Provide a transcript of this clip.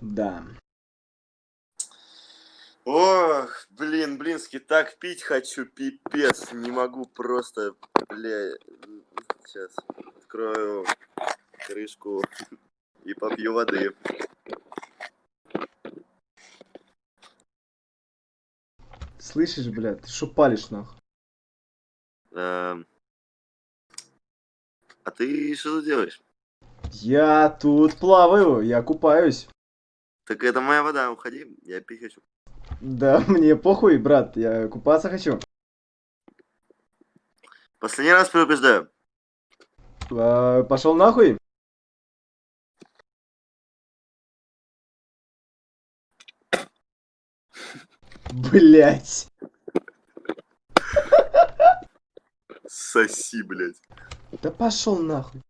Да. Ох, блин, блински, так пить хочу, пипец, не могу просто, бля, сейчас открою крышку и попью воды. Слышишь, блядь, ты шо палишь, нахуй? Эм, А ты что тут делаешь? Я тут плаваю, я купаюсь. Так это моя вода, уходи, я пить хочу. Да, мне похуй, брат, я купаться хочу. Последний раз предупреждаю. А, пошел нахуй. Блять. Соси, блядь. Да пошел нахуй.